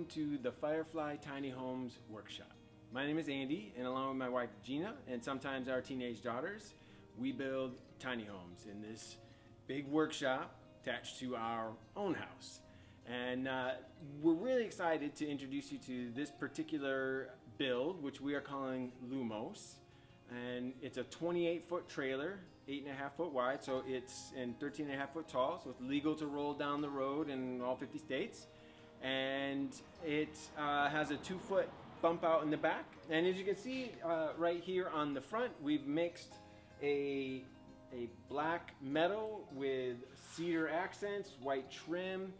welcome to the Firefly Tiny Homes Workshop. My name is Andy, and along with my wife Gina, and sometimes our teenage daughters, we build tiny homes in this big workshop attached to our own house. And uh, we're really excited to introduce you to this particular build, which we are calling Lumos. And it's a 28 foot trailer, eight and a half foot wide, so it's and 13 and a half foot tall, so it's legal to roll down the road in all 50 states. And it uh, has a two foot bump out in the back. And as you can see uh, right here on the front, we've mixed a, a black metal with cedar accents, white trim,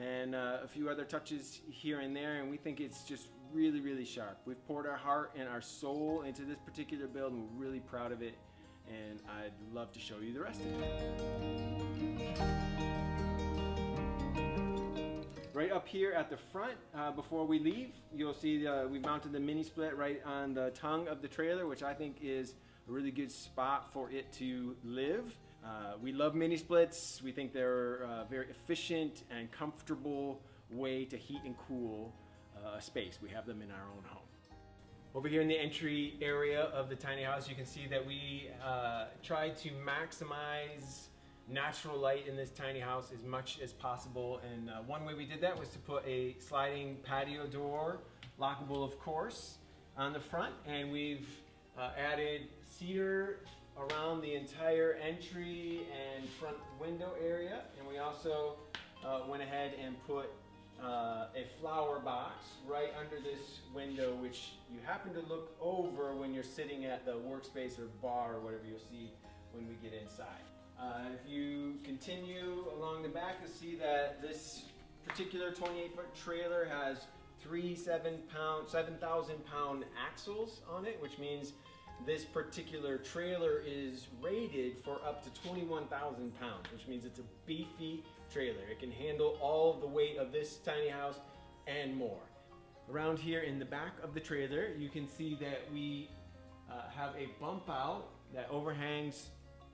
and uh, a few other touches here and there. And we think it's just really, really sharp. We've poured our heart and our soul into this particular build and we're really proud of it. And I'd love to show you the rest of it. Up here at the front, uh, before we leave, you'll see uh, we mounted the mini split right on the tongue of the trailer, which I think is a really good spot for it to live. Uh, we love mini splits. We think they're a very efficient and comfortable way to heat and cool uh, a space. We have them in our own home. Over here in the entry area of the tiny house, you can see that we uh, tried to maximize natural light in this tiny house as much as possible. And uh, one way we did that was to put a sliding patio door, lockable of course, on the front. And we've uh, added cedar around the entire entry and front window area. And we also uh, went ahead and put uh, a flower box right under this window, which you happen to look over when you're sitting at the workspace or bar or whatever you'll see when we get inside. Uh, if you continue along the back, you'll see that this particular 28 foot trailer has three seven pound, 7,000 pound axles on it, which means this particular trailer is rated for up to 21,000 pounds, which means it's a beefy trailer. It can handle all of the weight of this tiny house and more. Around here in the back of the trailer, you can see that we uh, have a bump out that overhangs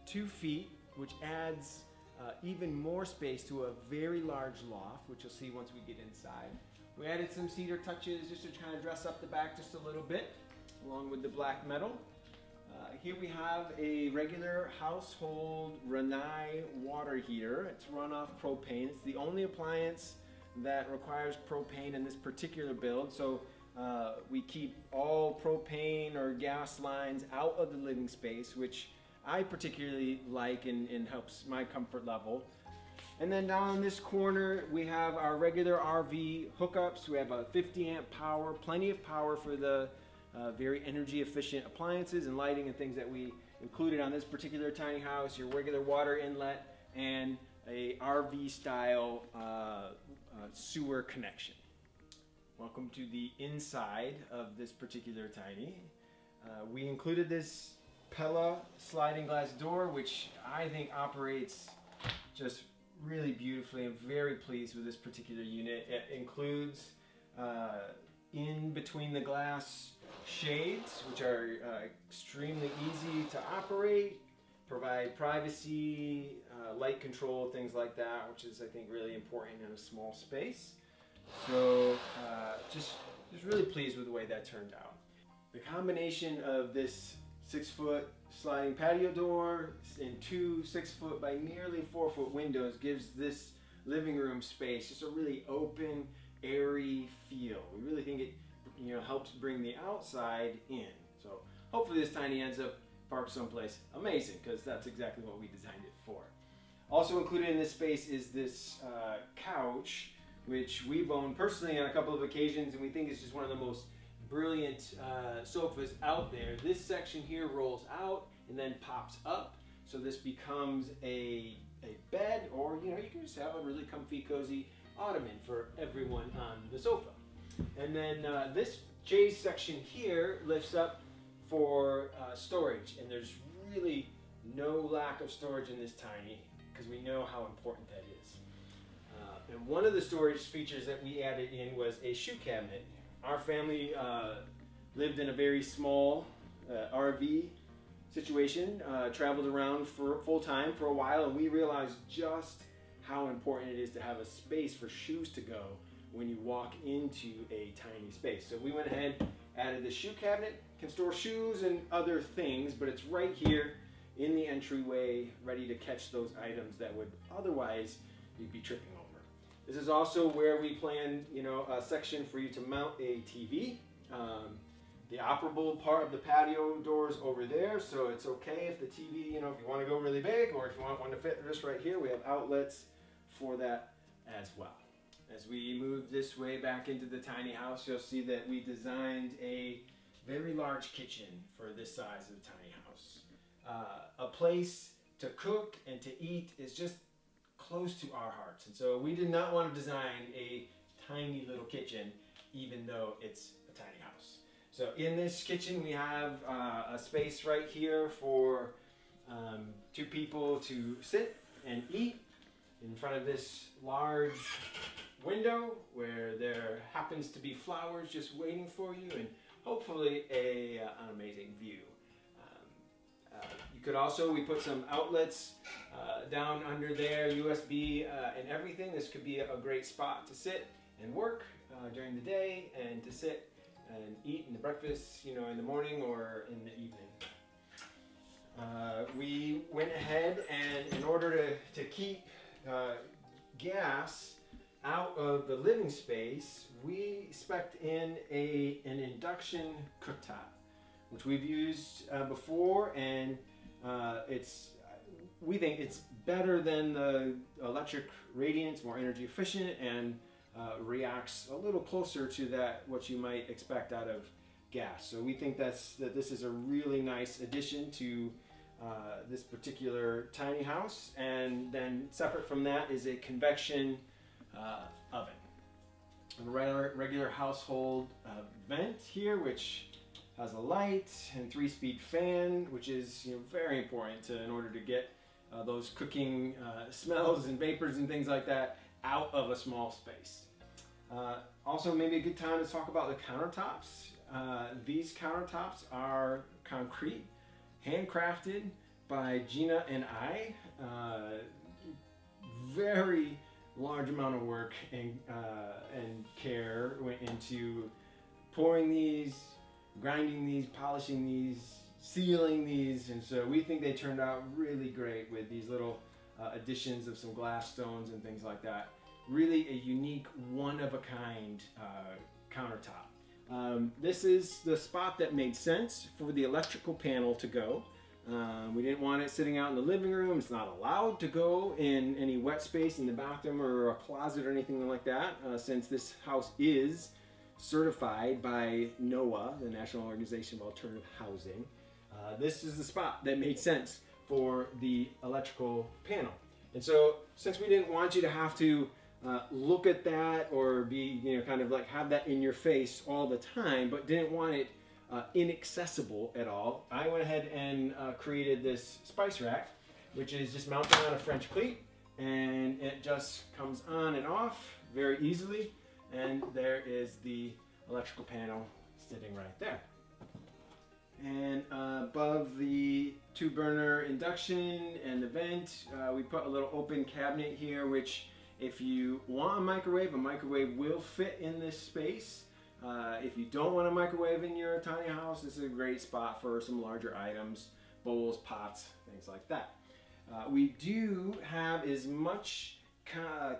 two feet, which adds uh, even more space to a very large loft, which you'll see once we get inside. We added some cedar touches just to kind of dress up the back just a little bit, along with the black metal. Uh, here we have a regular household Rinnai water heater. It's run off propane. It's the only appliance that requires propane in this particular build. So uh, we keep all propane or gas lines out of the living space, which I particularly like and, and helps my comfort level. And then down in this corner, we have our regular RV hookups. We have a 50 amp power, plenty of power for the uh, very energy efficient appliances and lighting and things that we included on this particular tiny house, your regular water inlet and a RV style uh, uh, sewer connection. Welcome to the inside of this particular tiny. Uh, we included this Pella sliding glass door, which I think operates just really beautifully. I'm very pleased with this particular unit. It includes uh, in between the glass shades, which are uh, extremely easy to operate, provide privacy, uh, light control, things like that, which is I think really important in a small space. So uh, just, just really pleased with the way that turned out. The combination of this six foot sliding patio door and two six foot by nearly four foot windows gives this living room space just a really open, airy feel. We really think it you know helps bring the outside in. So hopefully this tiny ends up parked someplace amazing because that's exactly what we designed it for. Also included in this space is this uh, couch which we've owned personally on a couple of occasions and we think is just one of the most brilliant uh, sofas out there. This section here rolls out and then pops up so this becomes a, a bed or you know you can just have a really comfy cozy ottoman for everyone on the sofa. And then uh, this J section here lifts up for uh, storage and there's really no lack of storage in this tiny because we know how important that is. Uh, and one of the storage features that we added in was a shoe cabinet. Our family uh, lived in a very small uh, RV situation, uh, traveled around for full time for a while and we realized just how important it is to have a space for shoes to go when you walk into a tiny space. So we went ahead, added the shoe cabinet, can store shoes and other things, but it's right here in the entryway, ready to catch those items that would otherwise you'd be tripping over. This is also where we plan, you know, a section for you to mount a TV. Um, the operable part of the patio doors over there, so it's okay if the TV, you know, if you want to go really big or if you want one to fit just right here, we have outlets for that as well. As we move this way back into the tiny house, you'll see that we designed a very large kitchen for this size of the tiny house. Uh, a place to cook and to eat is just close to our hearts. And so we did not want to design a tiny little kitchen, even though it's a tiny house. So in this kitchen, we have uh, a space right here for um, two people to sit and eat in front of this large window where there happens to be flowers just waiting for you and hopefully a, uh, an amazing view. Um, uh, you could also, we put some outlets uh, down under there, USB uh, and everything. This could be a, great spot to sit and work uh, during the day and to sit and eat in the breakfast, you know, in the morning or in the evening. Uh, we went ahead and in order to, to keep gas out of the living space, we spec in a, an induction cooktop, which we've used uh, before, and uh, it's we think it's better than the electric radiance, more energy efficient, and uh, reacts a little closer to that what you might expect out of gas. So we think that's that this is a really nice addition to uh, this particular tiny house, and then separate from that is a convection uh, oven. A regular, regular household uh, vent here, which has a light and three-speed fan, which is you know, very important to, in order to get uh, those cooking uh, smells and vapors and things like that out of a small space. Uh, also, maybe a good time to talk about the countertops. Uh, these countertops are concrete, handcrafted by Gina and I. very large amount of work and, uh, and care went into pouring these, grinding these, polishing these, sealing these, and so we think they turned out really great with these little uh, additions of some glass stones and things like that. Really a unique, one-of-a-kind uh, countertop. Um, this is the spot that made sense for the electrical panel to go. Um, we didn't want it sitting out in the living room. It's not allowed to go in any wet space in the bathroom or a closet or anything like that, uh, since this house is certified by NOAH, the National Organization of Alternative Housing. Uh, this is the spot that made sense for the electrical panel. And so, since we didn't want you to have to uh, look at that or be, you know, kind of like have that in your face all the time, but didn't want it uh, inaccessible at all, I went ahead and uh, created this spice rack, which is just mounted on a French cleat, and it just comes on and off very easily, and there is the electrical panel sitting right there. And uh, above the two burner induction and the vent, uh, we put a little open cabinet here, which if you want a microwave, a microwave will fit in this space. Uh, if you don't want a microwave in your tiny house, this is a great spot for some larger items, bowls, pots, things like that. Uh, we do have as much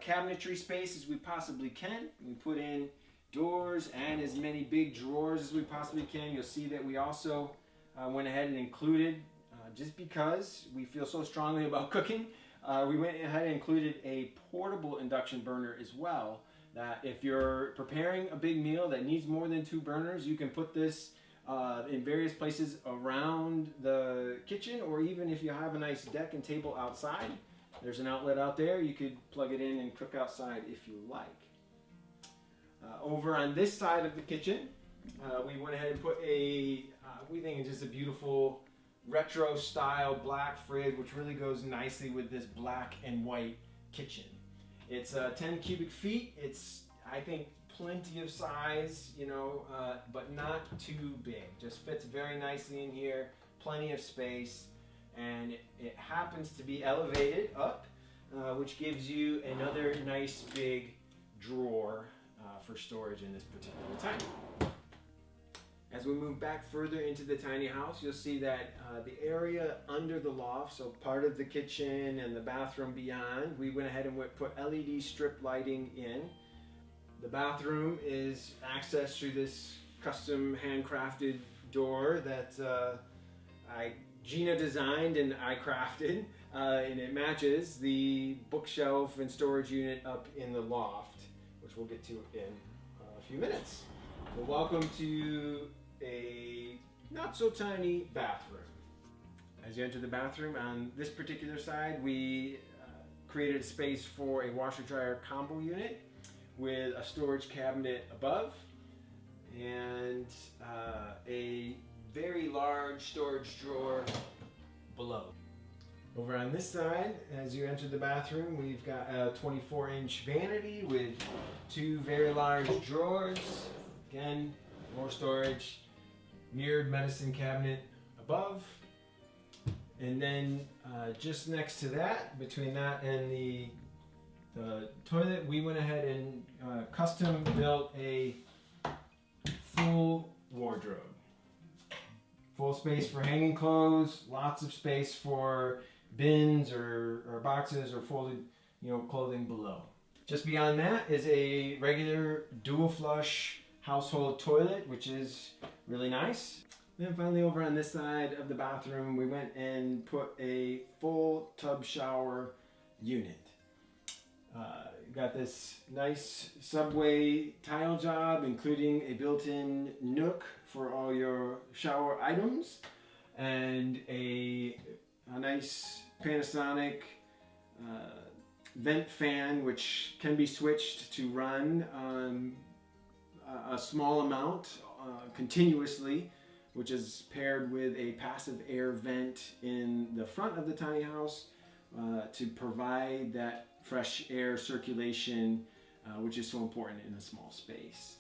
cabinetry space as we possibly can. We put in doors and as many big drawers as we possibly can. You'll see that we also uh, went ahead and included, uh, just because we feel so strongly about cooking, uh, we went ahead and included a portable induction burner as well that if you're preparing a big meal that needs more than two burners, you can put this uh, in various places around the kitchen or even if you have a nice deck and table outside, there's an outlet out there. You could plug it in and cook outside if you like. Uh, over on this side of the kitchen, uh, we went ahead and put a, uh, we think it's just a beautiful retro style black fridge, which really goes nicely with this black and white kitchen. It's uh, 10 cubic feet. It's, I think, plenty of size, you know, uh, but not too big. Just fits very nicely in here, plenty of space, and it, it happens to be elevated up, uh, which gives you another nice big drawer uh, for storage in this particular tiny. As we move back further into the tiny house, you'll see that uh, the area under the loft, so part of the kitchen and the bathroom beyond, we went ahead and went, put LED strip lighting in. The bathroom is accessed through this custom handcrafted door that uh, I Gina designed and I crafted, uh, and it matches the bookshelf and storage unit up in the loft, which we'll get to in a few minutes. Well, welcome to a not so tiny bathroom. As you enter the bathroom, on this particular side, we uh, created a space for a washer dryer combo unit with a storage cabinet above and uh, a very large storage drawer below. Over on this side, as you enter the bathroom, we've got a 24 inch vanity with two very large drawers. Again, more storage mirrored medicine cabinet above. And then uh, just next to that, between that and the, the toilet, we went ahead and uh, custom built a full wardrobe. Full space for hanging clothes, lots of space for bins or, or boxes or folded you know, clothing below. Just beyond that is a regular dual flush household toilet, which is really nice. Then finally over on this side of the bathroom, we went and put a full tub shower unit. Uh, got this nice subway tile job, including a built-in nook for all your shower items, and a, a nice Panasonic uh, vent fan, which can be switched to run a, a small amount uh, continuously, which is paired with a passive air vent in the front of the tiny house uh, to provide that fresh air circulation, uh, which is so important in a small space.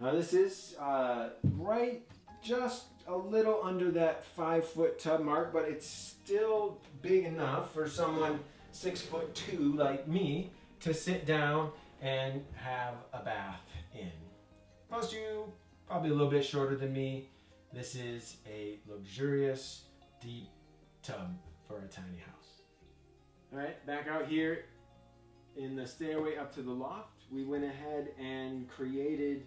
Now this is uh, right just a little under that five foot tub mark, but it's still big enough for someone six foot two like me to sit down and have a bath in. Most you probably a little bit shorter than me. This is a luxurious deep tub for a tiny house. All right, back out here in the stairway up to the loft, we went ahead and created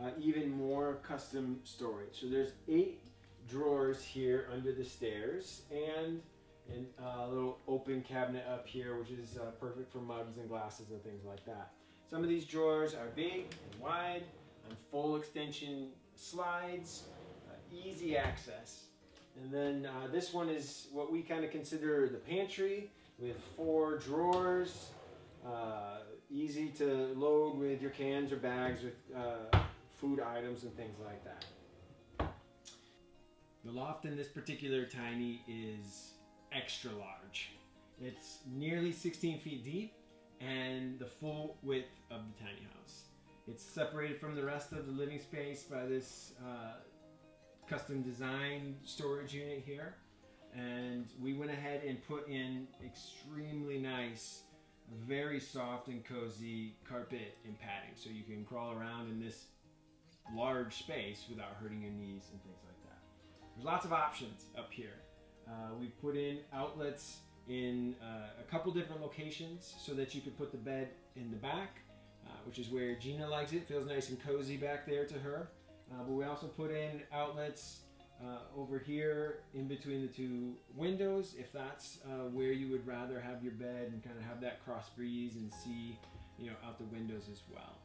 uh, even more custom storage. So there's eight drawers here under the stairs and uh, a little open cabinet up here, which is uh, perfect for mugs and glasses and things like that. Some of these drawers are big and wide and full extension slides, uh, easy access. And then uh, this one is what we kind of consider the pantry with four drawers, uh, easy to load with your cans or bags with uh, food items and things like that. The loft in this particular tiny is extra large. It's nearly 16 feet deep and the full width of the tiny house. It's separated from the rest of the living space by this uh, custom designed storage unit here. And we went ahead and put in extremely nice, very soft and cozy carpet and padding. So you can crawl around in this large space without hurting your knees and things like that. There's lots of options up here. Uh, we put in outlets in uh, a couple different locations so that you could put the bed in the back, uh, which is where Gina likes it. Feels nice and cozy back there to her. Uh, but we also put in outlets uh, over here in between the two windows if that's uh, where you would rather have your bed and kind of have that cross breeze and see you know out the windows as well.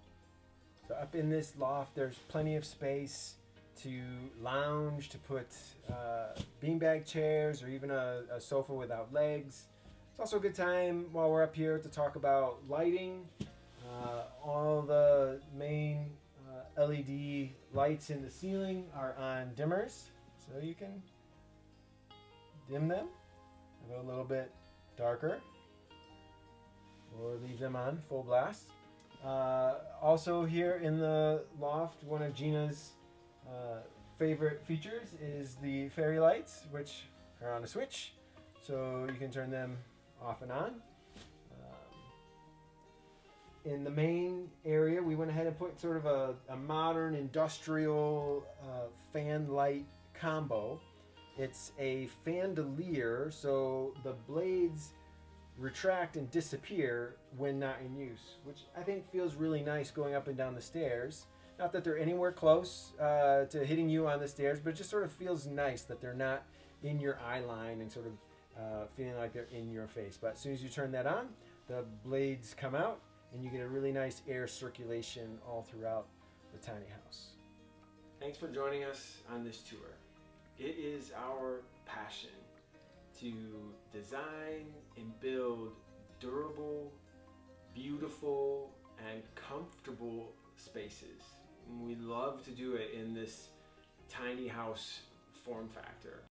So up in this loft there's plenty of space to lounge, to put uh, beanbag chairs or even a, a, sofa without legs. It's also a good time while we're up here to talk about lighting. Uh, all the main uh, LED lights in the ceiling are on dimmers, so you can dim them, go a little bit darker, or leave them on full blast. Uh, also here in the loft, one of Gina's uh, favorite features is the fairy lights, which are on a switch, so you can turn them off and on. Um, in the main area, we went ahead and put sort of a, a modern industrial uh, fan light combo. It's a fandelier, so the blades retract and disappear when not in use, which I think feels really nice going up and down the stairs. Not that they're anywhere close uh, to hitting you on the stairs, but it just sort of feels nice that they're not in your eye line and sort of uh, feeling like they're in your face. But as soon as you turn that on, the blades come out and you get a really nice air circulation all throughout the tiny house. Thanks for joining us on this tour. It is our passion to design and build durable, beautiful, and comfortable spaces. We love to do it in this tiny house form factor.